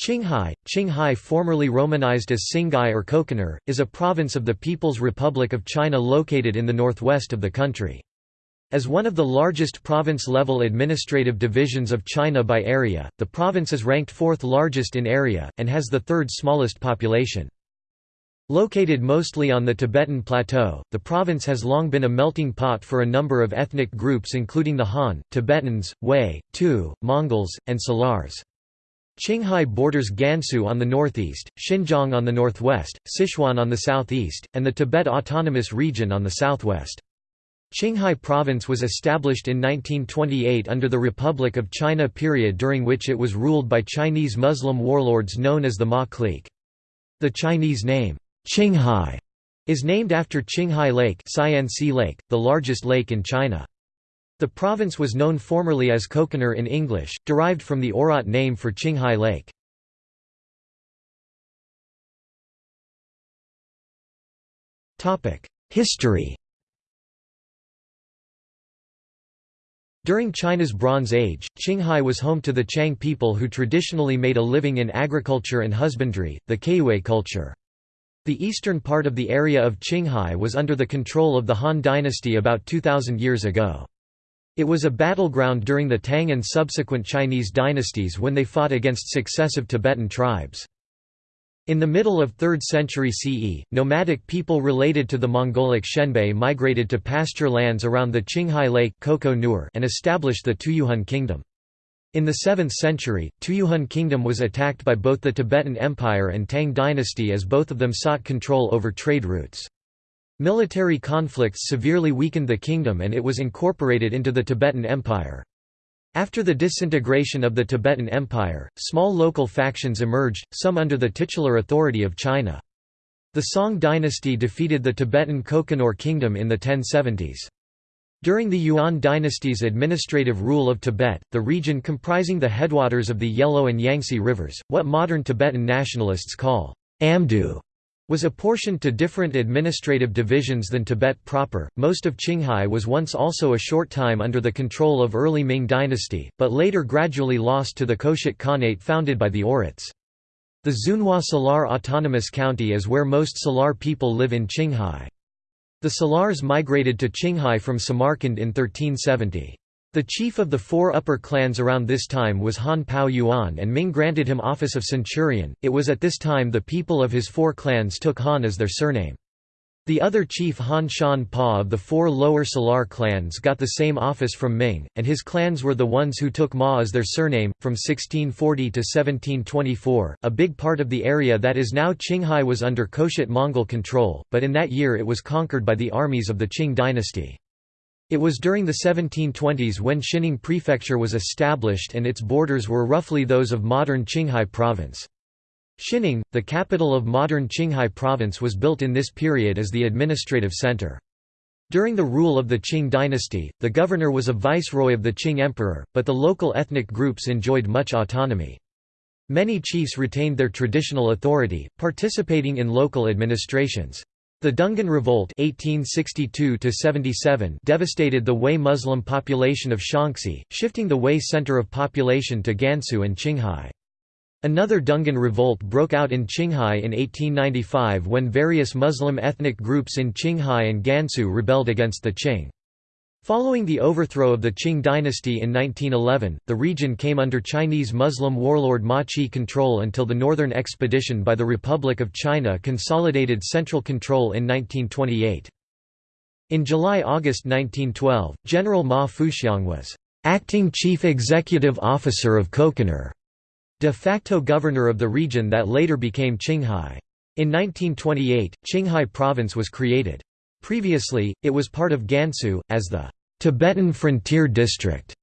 Qinghai, Qinghai formerly romanized as Tsinghai or Kokonur, is a province of the People's Republic of China located in the northwest of the country. As one of the largest province-level administrative divisions of China by area, the province is ranked fourth largest in area, and has the third smallest population. Located mostly on the Tibetan Plateau, the province has long been a melting pot for a number of ethnic groups including the Han, Tibetans, Hui, Tu, Mongols, and Salars. Qinghai borders Gansu on the northeast, Xinjiang on the northwest, Sichuan on the southeast, and the Tibet Autonomous Region on the southwest. Qinghai Province was established in 1928 under the Republic of China period during which it was ruled by Chinese Muslim warlords known as the Ma clique. The Chinese name, Qinghai, is named after Qinghai Lake, Lake the largest lake in China. The province was known formerly as Kokonur in English, derived from the Oirat name for Qinghai Lake. History During China's Bronze Age, Qinghai was home to the Qiang people who traditionally made a living in agriculture and husbandry, the Kaiyue culture. The eastern part of the area of Qinghai was under the control of the Han dynasty about 2,000 years ago. It was a battleground during the Tang and subsequent Chinese dynasties when they fought against successive Tibetan tribes. In the middle of 3rd century CE, nomadic people related to the Mongolic Xianbei migrated to pasture lands around the Qinghai Lake and established the Tuyuhun kingdom. In the 7th century, Tuyuhun kingdom was attacked by both the Tibetan Empire and Tang dynasty as both of them sought control over trade routes. Military conflicts severely weakened the kingdom and it was incorporated into the Tibetan Empire. After the disintegration of the Tibetan Empire, small local factions emerged, some under the titular authority of China. The Song dynasty defeated the Tibetan Kokonor kingdom in the 1070s. During the Yuan dynasty's administrative rule of Tibet, the region comprising the headwaters of the Yellow and Yangtze rivers, what modern Tibetan nationalists call Amdo, was apportioned to different administrative divisions than Tibet proper. Most of Qinghai was once also a short time under the control of early Ming dynasty, but later gradually lost to the Khoshut Khanate founded by the Oirats. The Xunhua Salar Autonomous County is where most Salar people live in Qinghai. The Salars migrated to Qinghai from Samarkand in 1370. The chief of the four upper clans around this time was Han Pao Yuan and Ming granted him office of centurion. It was at this time the people of his four clans took Han as their surname. The other chief Han Shan Pa of the four lower Salar clans got the same office from Ming, and his clans were the ones who took Ma as their surname. From 1640 to 1724, a big part of the area that is now Qinghai was under Khoshut Mongol control, but in that year it was conquered by the armies of the Qing dynasty. It was during the 1720s when Xining Prefecture was established and its borders were roughly those of modern Qinghai Province. Xining, the capital of modern Qinghai Province was built in this period as the administrative center. During the rule of the Qing dynasty, the governor was a viceroy of the Qing emperor, but the local ethnic groups enjoyed much autonomy. Many chiefs retained their traditional authority, participating in local administrations. The Dungan Revolt 1862 devastated the Hui Muslim population of Shaanxi, shifting the Hui center of population to Gansu and Qinghai. Another Dungan revolt broke out in Qinghai in 1895 when various Muslim ethnic groups in Qinghai and Gansu rebelled against the Qing. Following the overthrow of the Qing dynasty in 1911, the region came under Chinese Muslim warlord Ma Qi control until the Northern Expedition by the Republic of China consolidated central control in 1928. In July–August 1912, General Ma Fuxiang was acting chief executive officer of Kokonur, de facto governor of the region that later became Qinghai. In 1928, Qinghai province was created. Previously, it was part of Gansu, as the Tibetan Frontier District.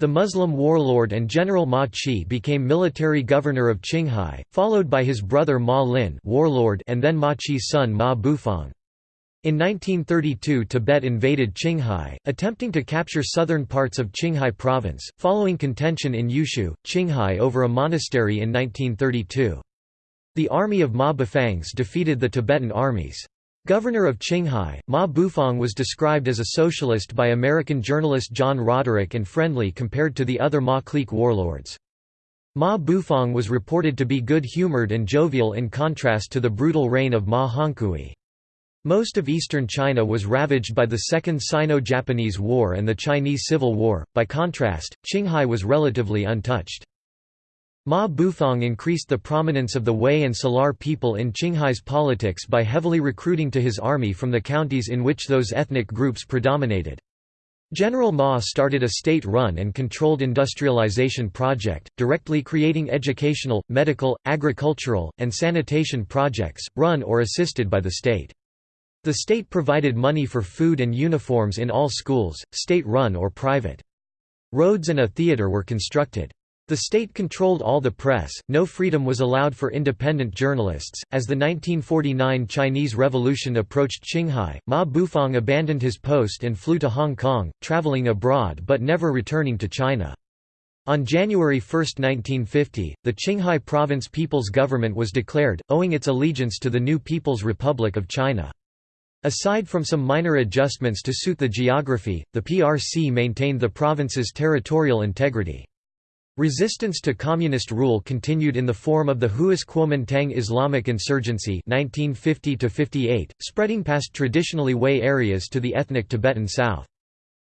The Muslim warlord and General Ma Qi became military governor of Qinghai, followed by his brother Ma Lin warlord and then Ma Qi's son Ma Bufang. In 1932 Tibet invaded Qinghai, attempting to capture southern parts of Qinghai province, following contention in Yushu, Qinghai over a monastery in 1932. The army of Ma Bufangs defeated the Tibetan armies. Governor of Qinghai, Ma Bufang was described as a socialist by American journalist John Roderick and friendly compared to the other Ma clique warlords. Ma Bufang was reported to be good-humored and jovial in contrast to the brutal reign of Ma Hongkui. Most of eastern China was ravaged by the Second Sino-Japanese War and the Chinese Civil War, by contrast, Qinghai was relatively untouched. Ma Bufang increased the prominence of the Hui and Salar people in Qinghai's politics by heavily recruiting to his army from the counties in which those ethnic groups predominated. General Ma started a state-run and controlled industrialization project, directly creating educational, medical, agricultural, and sanitation projects, run or assisted by the state. The state provided money for food and uniforms in all schools, state-run or private. Roads and a theater were constructed. The state controlled all the press, no freedom was allowed for independent journalists. As the 1949 Chinese Revolution approached Qinghai, Ma Bufang abandoned his post and flew to Hong Kong, traveling abroad but never returning to China. On January 1, 1950, the Qinghai Province People's Government was declared, owing its allegiance to the new People's Republic of China. Aside from some minor adjustments to suit the geography, the PRC maintained the province's territorial integrity. Resistance to communist rule continued in the form of the Huas Kuomintang Islamic insurgency 1950 spreading past traditionally Hui areas to the ethnic Tibetan south.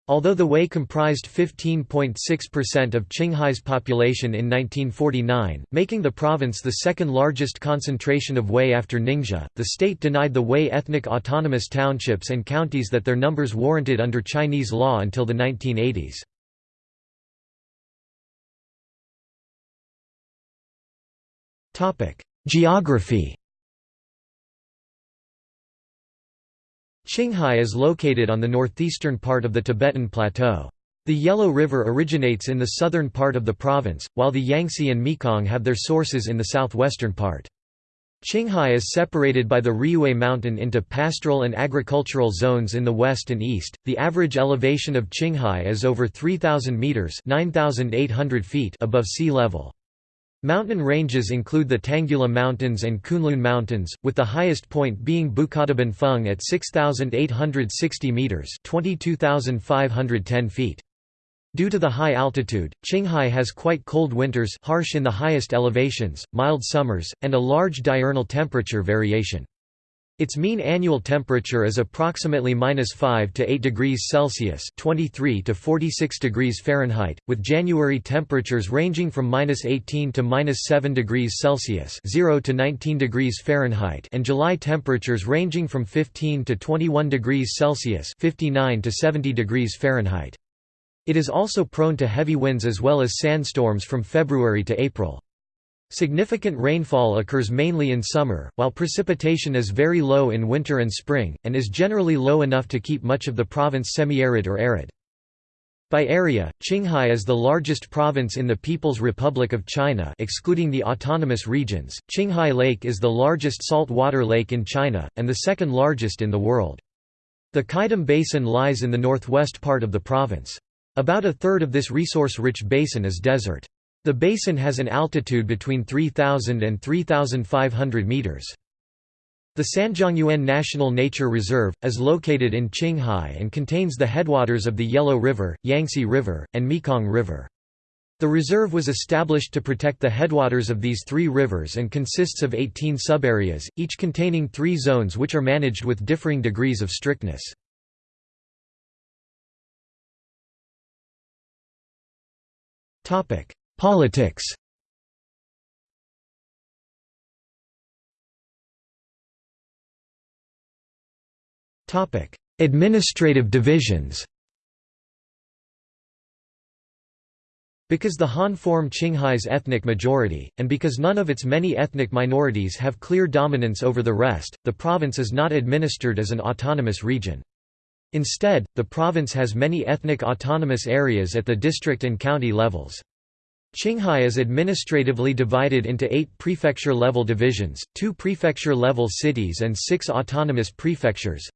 Although the Hui comprised 15.6% of Qinghai's population in 1949, making the province the second largest concentration of Hui after Ningxia, the state denied the Hui ethnic autonomous townships and counties that their numbers warranted under Chinese law until the 1980s. Geography Qinghai is located on the northeastern part of the Tibetan Plateau. The Yellow River originates in the southern part of the province, while the Yangtze and Mekong have their sources in the southwestern part. Qinghai is separated by the Riyue Mountain into pastoral and agricultural zones in the west and east. The average elevation of Qinghai is over 3000 meters (9800 feet) above sea level. Mountain ranges include the Tanggula Mountains and Kunlun Mountains, with the highest point being Bukadaban Feng at 6,860 metres 22,510 feet. Due to the high altitude, Qinghai has quite cold winters harsh in the highest elevations, mild summers, and a large diurnal temperature variation. Its mean annual temperature is approximately -5 to 8 degrees Celsius (23 to 46 degrees Fahrenheit), with January temperatures ranging from -18 to -7 degrees Celsius (0 to 19 degrees Fahrenheit) and July temperatures ranging from 15 to 21 degrees Celsius (59 to 70 degrees Fahrenheit). It is also prone to heavy winds as well as sandstorms from February to April. Significant rainfall occurs mainly in summer, while precipitation is very low in winter and spring, and is generally low enough to keep much of the province semi-arid or arid. By area, Qinghai is the largest province in the People's Republic of China excluding the autonomous regions. Qinghai Lake is the largest saltwater lake in China, and the second largest in the world. The Qaidam Basin lies in the northwest part of the province. About a third of this resource-rich basin is desert. The basin has an altitude between 3,000 and 3,500 meters. The Sanjiangyuan National Nature Reserve, is located in Qinghai and contains the headwaters of the Yellow River, Yangtze River, and Mekong River. The reserve was established to protect the headwaters of these three rivers and consists of 18 subareas, each containing three zones which are managed with differing degrees of strictness. Politics Administrative divisions Because the Han form Qinghai's ethnic majority, and because none of its many ethnic minorities have clear dominance over the rest, the province is not administered as an autonomous region. Instead, the province has many ethnic autonomous areas at the district and county levels. Qinghai is administratively divided into eight prefecture-level divisions, two prefecture-level cities and six autonomous prefectures.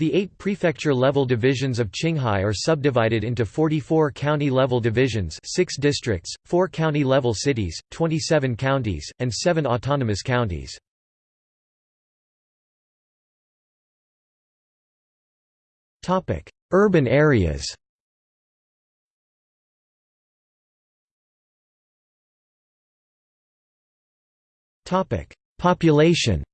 The eight prefecture-level divisions of Qinghai are subdivided into 44 county-level divisions 6 districts, 4 county-level cities, 27 counties, and 7 autonomous counties. Urban areas Population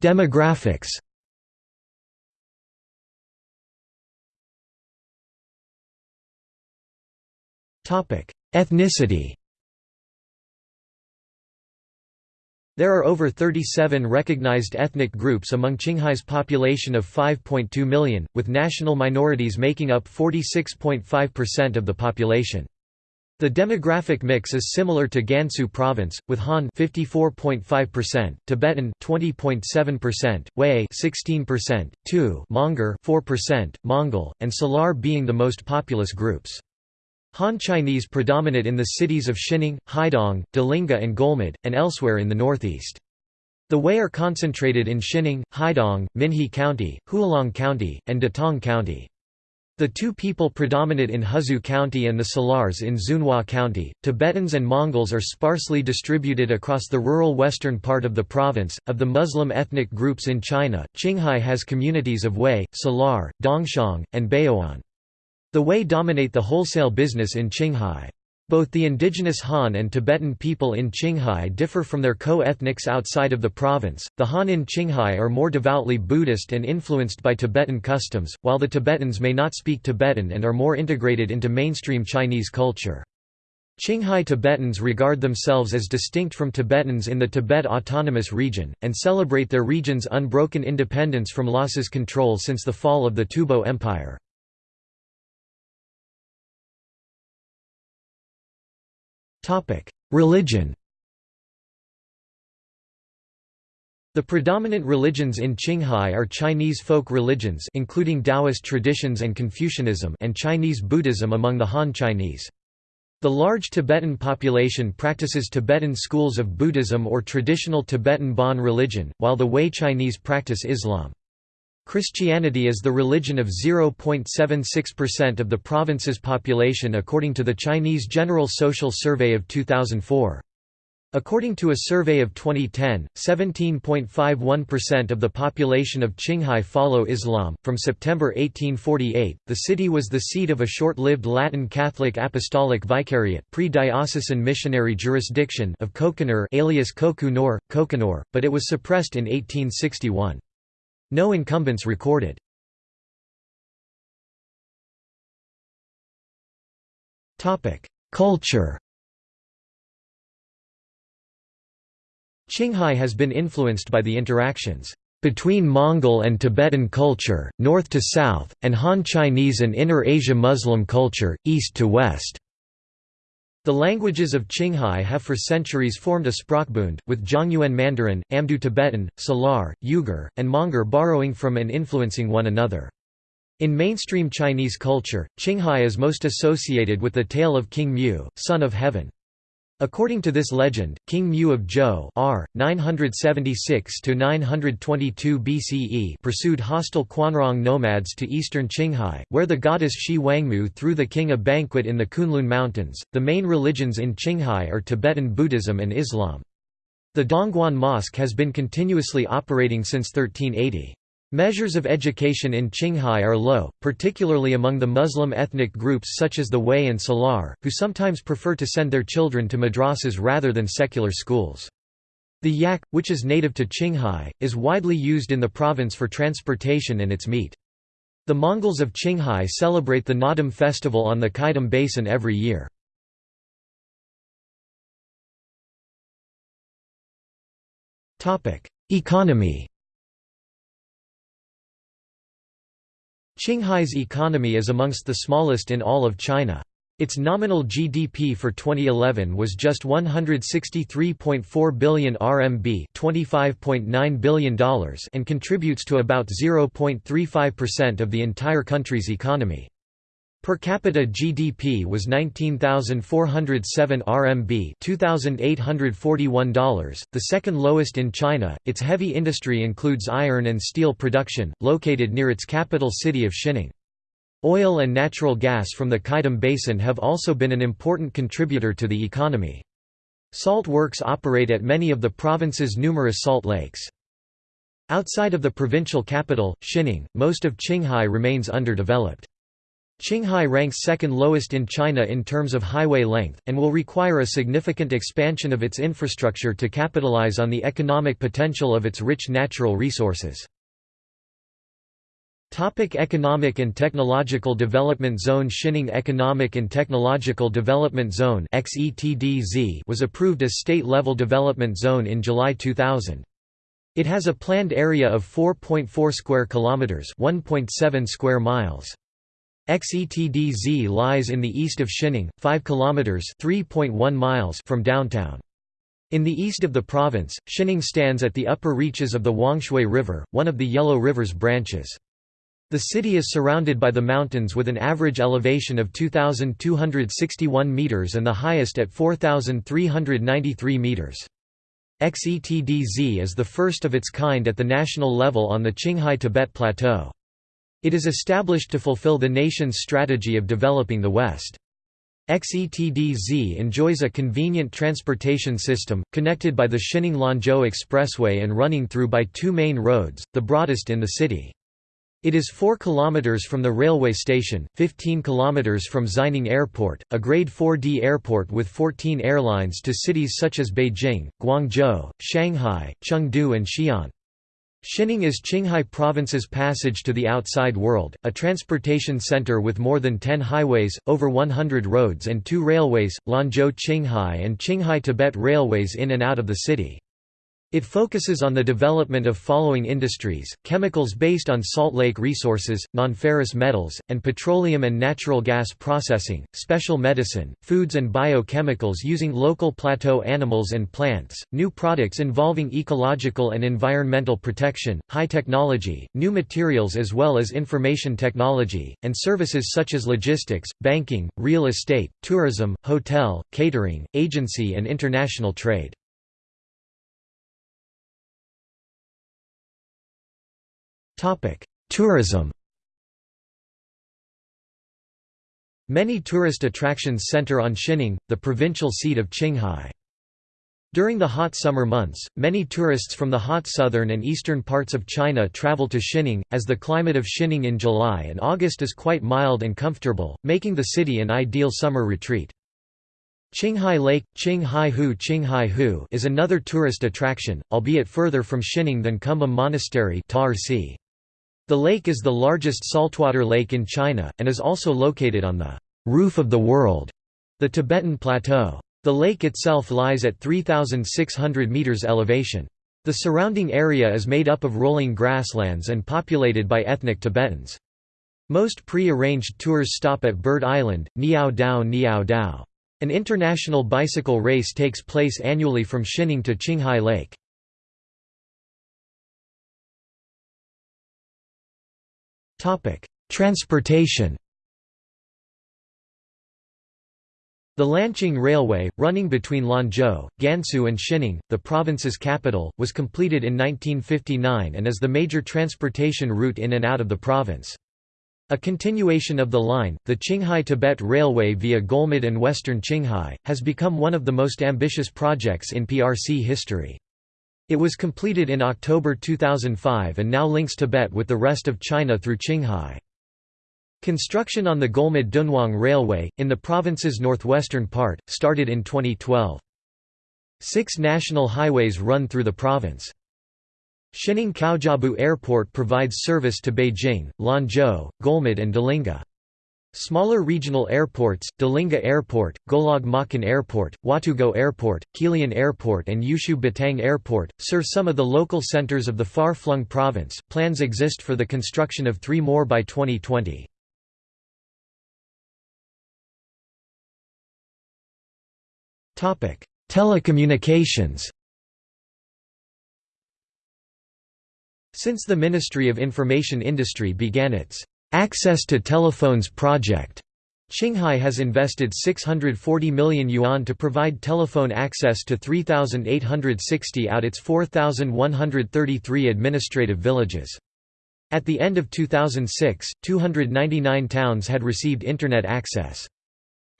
Demographics Ethnicity There are over 37 recognized ethnic groups among Qinghai's population of 5.2 million, with national minorities making up 46.5% of the population. The demographic mix is similar to Gansu province, with Han 54.5%, Tibetan 20.7%, Hui 16%, Tu Monguor 4%, Mongol, and Salar being the most populous groups. Han Chinese predominate in the cities of Xining, Haidong, Delingha and Golmud, and elsewhere in the northeast. The Hui are concentrated in Xining, Haidong, Minhe County, Hualong County, and Datong County. The Tu people predominate in Huzhu County and the Salars in Xunhua County. Tibetans and Mongols are sparsely distributed across the rural western part of the province. Of the Muslim ethnic groups in China, Qinghai has communities of Hui, Salar, Dongxiang, and Baoan. The Hui dominate the wholesale business in Qinghai. Both the indigenous Han and Tibetan people in Qinghai differ from their co-ethnics outside of the province. The Han in Qinghai are more devoutly Buddhist and influenced by Tibetan customs, while the Tibetans may not speak Tibetan and are more integrated into mainstream Chinese culture. Qinghai Tibetans regard themselves as distinct from Tibetans in the Tibet Autonomous Region, and celebrate their region's unbroken independence from Lhasa's control since the fall of the Tubo Empire. Religion The predominant religions in Qinghai are Chinese folk religions including Taoist traditions and Confucianism and Chinese Buddhism among the Han Chinese. The large Tibetan population practices Tibetan schools of Buddhism or traditional Tibetan Bon religion, while the Hui Chinese practice Islam. Christianity is the religion of 0.76% of the province's population according to the Chinese General Social Survey of 2004. According to a survey of 2010, 17.51% of the population of Qinghai follow Islam. From September 1848, the city was the seat of a short-lived Latin Catholic Apostolic Vicariate pre-diocesan missionary jurisdiction of Kokonur alias Kokunor, Kokonor, but it was suppressed in 1861. No incumbents recorded. Culture Qinghai has been influenced by the interactions between Mongol and Tibetan culture, north to south, and Han Chinese and Inner Asia Muslim culture, east to west. The languages of Qinghai have for centuries formed a sprachbund, with Zhongyuan Mandarin, Amdo Tibetan, Salar, Uyghur, and Monguor borrowing from and influencing one another. In mainstream Chinese culture, Qinghai is most associated with the tale of King Mu, son of heaven. According to this legend, King Mu of Zhou r. 976–922 BCE pursued hostile Quanrong nomads to eastern Qinghai, where the goddess Xi Wangmu threw the king a banquet in the Kunlun Mountains. The main religions in Qinghai are Tibetan Buddhism and Islam. The Dongguan Mosque has been continuously operating since 1380. Measures of education in Qinghai are low, particularly among the Muslim ethnic groups such as the Hui and Salar, who sometimes prefer to send their children to madrasas rather than secular schools. The yak, which is native to Qinghai, is widely used in the province for transportation and its meat. The Mongols of Qinghai celebrate the Naadam festival on the Qaidam Basin every year. Economy Qinghai's economy is amongst the smallest in all of China. Its nominal GDP for 2011 was just 163.4 billion RMB $25.9 billion and contributes to about 0.35% of the entire country's economy. Per capita GDP was 19,407 RMB $2,841, the second lowest in China. Its heavy industry includes iron and steel production, located near its capital city of Xining. Oil and natural gas from the Qaidam Basin have also been an important contributor to the economy. Salt works operate at many of the province's numerous salt lakes. Outside of the provincial capital, Xining, most of Qinghai remains underdeveloped. Qinghai ranks second lowest in China in terms of highway length, and will require a significant expansion of its infrastructure to capitalize on the economic potential of its rich natural resources. Topic Economic and Technological Development Zone Xining Economic and Technological Development Zone was approved as state-level development zone in July 2000. It has a planned area of 4.4 square kilometers, 1.7 square miles. XETDZ lies in the east of Xining, 5 kilometers (3.1 miles) from downtown. In the east of the province, Xining stands at the upper reaches of the Huangshui River, one of the Yellow River's branches. The city is surrounded by the mountains with an average elevation of 2,261 meters and the highest at 4,393 meters. XETDZ is the first of its kind at the national level on the Qinghai Tibet Plateau. It is established to fulfill the nation's strategy of developing the West. XETDZ enjoys a convenient transportation system, connected by the Xining-Lanzhou Expressway and running through by two main roads, the broadest in the city. It is 4 km from the railway station, 15 km from Xining Airport, a Grade 4D airport with 14 airlines to cities such as Beijing, Guangzhou, Shanghai, Chengdu and Xi'an. Xining is Qinghai Province's passage to the outside world, a transportation center with more than 10 highways, over 100 roads and two railways, Lanzhou-Qinghai and Qinghai-Tibet Railways in and out of the city. It focuses on the development of following industries, chemicals based on salt lake resources, nonferrous metals, and petroleum and natural gas processing, special medicine, foods and biochemicals using local plateau animals and plants, new products involving ecological and environmental protection, high technology, new materials as well as information technology, and services such as logistics, banking, real estate, tourism, hotel, catering, agency and international trade. Tourism Many tourist attractions center on Xining, the provincial seat of Qinghai. During the hot summer months, many tourists from the hot southern and eastern parts of China travel to Xining, as the climate of Xining in July and August is quite mild and comfortable, making the city an ideal summer retreat. Qinghai Lake, Qinghai Hu Qinghai Hu is another tourist attraction, albeit further from Xining than Kumbum Monastery Tar Sea. The lake is the largest saltwater lake in China, and is also located on the «roof of the world», the Tibetan Plateau. The lake itself lies at 3,600 metres elevation. The surrounding area is made up of rolling grasslands and populated by ethnic Tibetans. Most pre-arranged tours stop at Bird Island, Niao Dao Niao Dao. An international bicycle race takes place annually from Xining to Qinghai Lake. Topic: Transportation. The Lanqing Railway, running between Lanzhou, Gansu and Xining, the province's capital, was completed in 1959 and is the major transportation route in and out of the province. A continuation of the line, the Qinghai-Tibet Railway via Golmud and western Qinghai, has become one of the most ambitious projects in PRC history. It was completed in October 2005 and now links Tibet with the rest of China through Qinghai. Construction on the Golmud-Dunhuang Railway, in the province's northwestern part, started in 2012. Six national highways run through the province. Xining Caojiabao Airport provides service to Beijing, Lanzhou, Golmud and Delingha. Smaller regional airports, Delingha Airport, Golog Maqin Airport, Huatugou Airport, Qilian Airport, and Yushu Batang Airport, serve some of the local centers of the far flung province. Plans exist for the construction of three more by 2020. Telecommunications Since the Ministry of Information Industry began its Access to Telephones project. Qinghai has invested 640 million yuan to provide telephone access to 3,860 out its 4,133 administrative villages. At the end of 2006, 299 towns had received Internet access.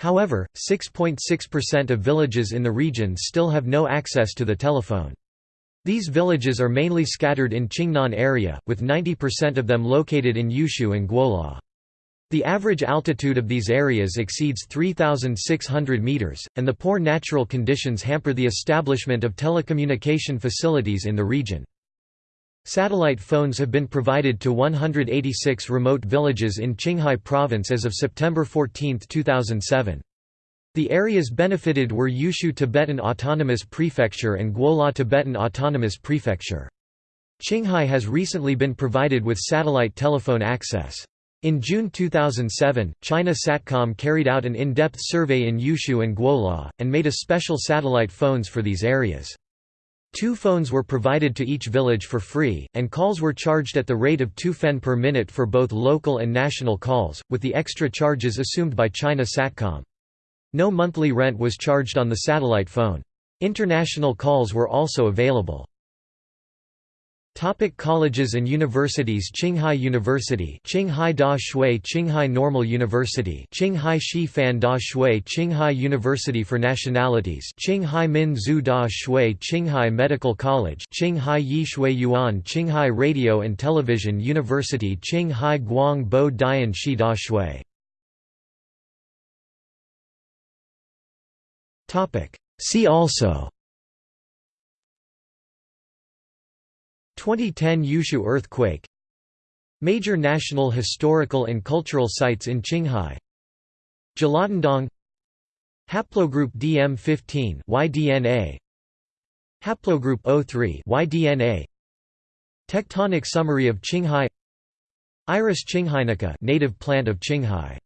However, 6.6% of villages in the region still have no access to the telephone. These villages are mainly scattered in Qingnan area, with 90% of them located in Yushu and Guola. The average altitude of these areas exceeds 3,600 meters, and the poor natural conditions hamper the establishment of telecommunication facilities in the region. Satellite phones have been provided to 186 remote villages in Qinghai Province as of September 14, 2007. The areas benefited were Yushu Tibetan Autonomous Prefecture and Guola Tibetan Autonomous Prefecture. Qinghai has recently been provided with satellite telephone access. In June 2007, China Satcom carried out an in-depth survey in Yushu and Guola, and made a special satellite phones for these areas. Two phones were provided to each village for free, and calls were charged at the rate of 2 fen per minute for both local and national calls, with the extra charges assumed by China Satcom. No monthly rent was charged on the satellite phone. International calls were also available. Topic colleges and universities Qinghai University Qinghai Da Shui Qinghai Normal University Qinghai Shi Fan Da Shui Qinghai University for Nationalities Qinghai Min Zhu Da Shui Qinghai Medical College Qinghai Yi Shui Yuan Qinghai Radio and Television University Qinghai Guang Bo Dian Shi Da Shui See also. 2010 Yushu earthquake. Major national historical and cultural sites in Qinghai. Jilatandong Haplogroup DM15 YDNA Haplogroup O3 YDNA Tectonic summary of Qinghai. Iris qinghainica native plant of Qinghai